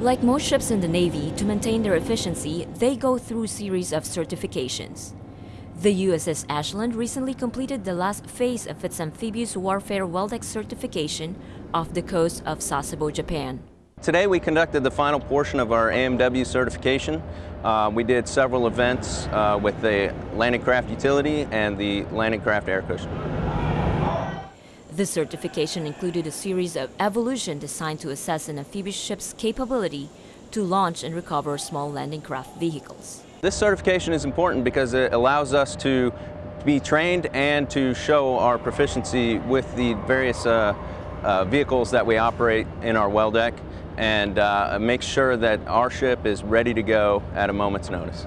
Like most ships in the Navy, to maintain their efficiency, they go through series of certifications. The USS Ashland recently completed the last phase of its amphibious warfare well deck certification off the coast of Sasebo, Japan. Today we conducted the final portion of our AMW certification. Uh, we did several events uh, with the landing craft utility and the landing craft air cushion. The certification included a series of evolution designed to assess an amphibious ship's capability to launch and recover small landing craft vehicles. This certification is important because it allows us to be trained and to show our proficiency with the various uh, uh, vehicles that we operate in our well deck and uh, make sure that our ship is ready to go at a moment's notice.